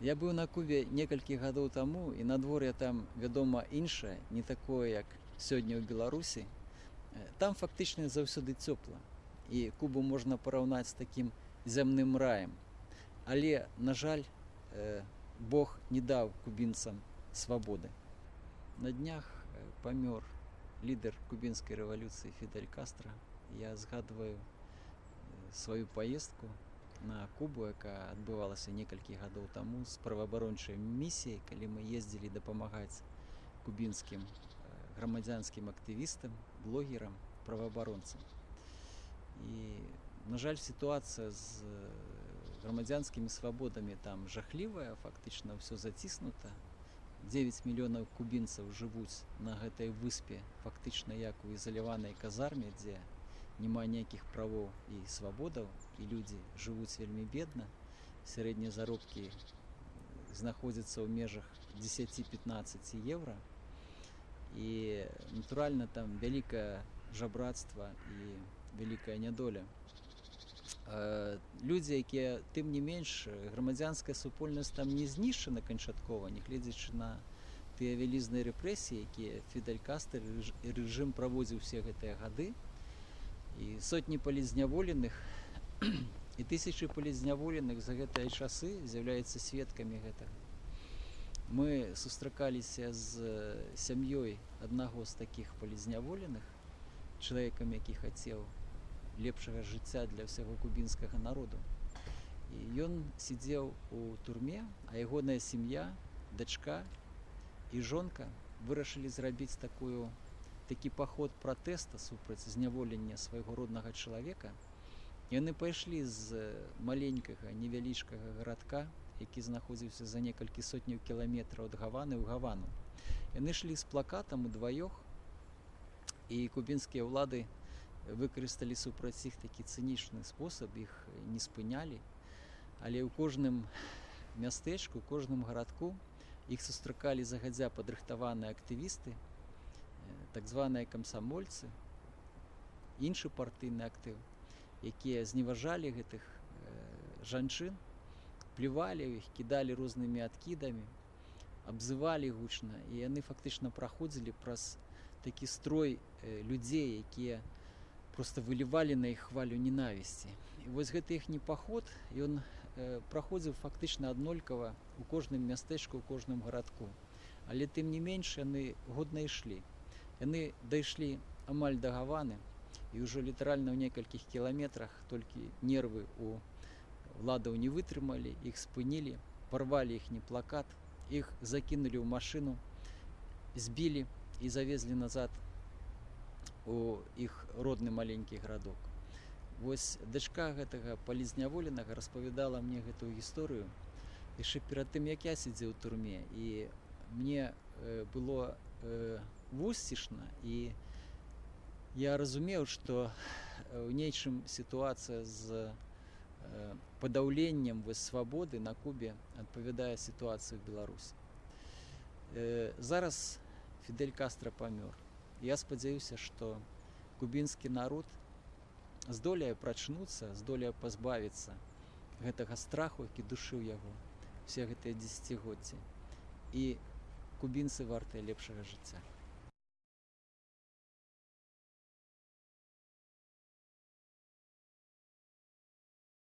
Я быў на Кубе некалькі гадоў таму і надвор'е там, вядома, іншае, не такое, як сёння ў Беларусі. Э, Там фактычна заўсёды цёпла. І Кубу можна параўнаць з такім зямным раем. Але, на жаль, э, Бог не даў кубінцам свабоды. На днях э, памёр лідар кубінскай рэвалюцыі Фідель Кастра. Я згадваю сваю паездку на Кубу, якая адбывалася некалькі гадоў таму з праваабарончай місіяй, калі мы ездзілі дапамагаць кубінскім э, грамадзянскім актывістам, блогерам, праваабаронцам. І на жаль, сітуацыя з э, грамадзянскімі свабодамі там жахлівая, фактычна ўсё заціснута. 9 мільёнаў кубінцаў жывуць на гэтай выспе фактычна як у ізаляванай казарме, дзе няма ніякіх правоў і свабодаў і людзі жывуць вельмі бедна. Сярэднія заробкі знаходзяцца ў межах 10-15 еўра. І натуральна там вялікае жабрацтва і вялікая нядоля. Людзі, якія тым не менш грамадзянская супольнасць там не знішчана канчаткова, нягледзячы на тыя вялізныя рэпрэсіі, якія Фідель Кастер і рэжым праводзіў усе гэтыя гады і сотні палізняволеных і тысячы палізняволеных за гэтыя часы з'яўляюцца сведкамі гэтага. Мы сустракаліся з сям'ёй аднаго з такіх палізняволеных, чалавекам, які хацеў лепшага жыцця для ўсяго кубінскага народу. І ён сидзеў у турме, а ягоная сям'я, дачка і жонка вырашылі зрабіць такую такі паход пратэста супраць зняволення свайго роднага чалавека. Яны пайшлі з маленькага невялічкага гарадка, які знаходзіўся за некалькі сотняў кіламетраў ад гаваны ў гавану. Яны ішлі з плакатам удваёх і кубінскія ўлады выкарысталі супраць іх такі цынічны спосаб іх не спынялі. Але ў кожным мястэчку, кожным гарадку іх сустракалі загадзя падрыхтаваныя актывісты, так званыя камсамольцы, іншы партыйны актыў, якія зневажалі гэтых жанчын, плювалі іх, кідалі рознымі адкідамі, абзывалі гучна і яны фактычна праходзілі праз такі строй людзей, якія просто вылівалі на іх хвалю ненавісці. Вось гэты іхні паход ён э, праходзіў фактычна аднолькава у кожным мястэчку, у кожным гарадку. Але тым не менш яны годна ішлі. Яны дайшлі амаль да гаваны і ўжо літаральна ў некалькіх кіламетрах толькі нервы у ладаў не вытрымалі, іх спынілі, парвалі іхні плакат, іх закінулі ў машыну, збілі і завезлі назад у іх родны маленькі гарадок. Вось дачка гэтага палізняволенага распавядала мне гэтую гісторыю яшчэ перад тым, як я сидзеў у турме і мне э, было э, вусцішна і я разумеў, што ў нейчым сітуацыя з э, падаўленнем вось свабоды на Кубе адпавядае сітуацыі ў Беларусі. Э, зараз Фідель Кастра памёр. Я спадзяюся, што кубінскі народ здолее прачнуцца, здолее пазбавіцца гэтага страху, які душыў яго все гэтыя дзесяцігоддзі. І кубінцы вартыя лепшага жыцця.